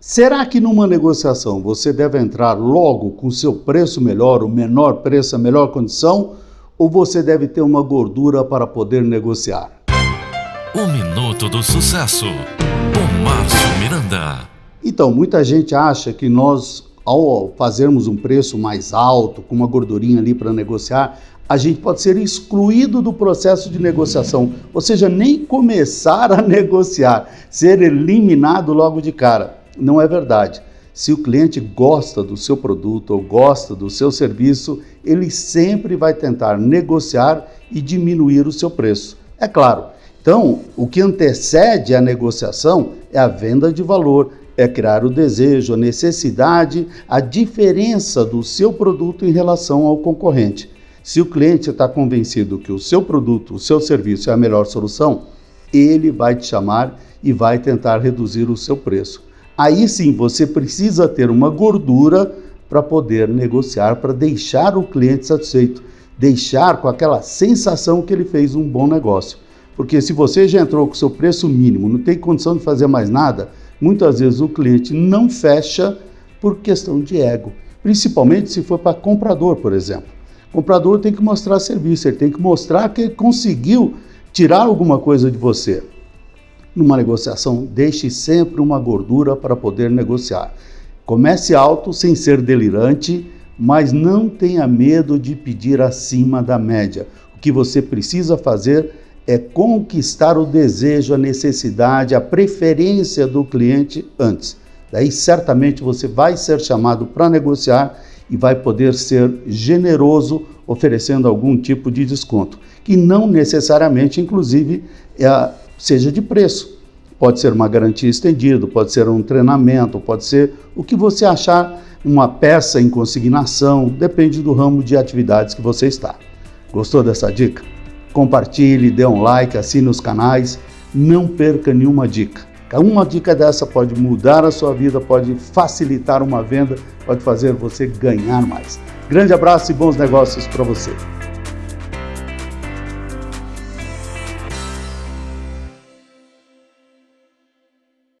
será que numa negociação você deve entrar logo com seu preço melhor, o menor preço, a melhor condição, ou você deve ter uma gordura para poder negociar? O Minuto do Sucesso, com Márcio Miranda. Então, muita gente acha que nós, ao fazermos um preço mais alto, com uma gordurinha ali para negociar, a gente pode ser excluído do processo de negociação, ou seja, nem começar a negociar, ser eliminado logo de cara. Não é verdade. Se o cliente gosta do seu produto ou gosta do seu serviço, ele sempre vai tentar negociar e diminuir o seu preço. É claro. Então, o que antecede a negociação é a venda de valor, é criar o desejo, a necessidade, a diferença do seu produto em relação ao concorrente. Se o cliente está convencido que o seu produto, o seu serviço é a melhor solução, ele vai te chamar e vai tentar reduzir o seu preço. Aí sim você precisa ter uma gordura para poder negociar, para deixar o cliente satisfeito, deixar com aquela sensação que ele fez um bom negócio. Porque se você já entrou com seu preço mínimo, não tem condição de fazer mais nada, muitas vezes o cliente não fecha por questão de ego, principalmente se for para comprador, por exemplo. O comprador tem que mostrar serviço, ele tem que mostrar que ele conseguiu tirar alguma coisa de você. Numa negociação, deixe sempre uma gordura para poder negociar. Comece alto sem ser delirante, mas não tenha medo de pedir acima da média. O que você precisa fazer é conquistar o desejo, a necessidade, a preferência do cliente antes. Daí certamente você vai ser chamado para negociar e vai poder ser generoso oferecendo algum tipo de desconto, que não necessariamente, inclusive, é, seja de preço. Pode ser uma garantia estendida, pode ser um treinamento, pode ser o que você achar, uma peça em consignação, depende do ramo de atividades que você está. Gostou dessa dica? Compartilhe, dê um like, assine os canais, não perca nenhuma dica. Uma dica dessa pode mudar a sua vida, pode facilitar uma venda, pode fazer você ganhar mais. Grande abraço e bons negócios para você.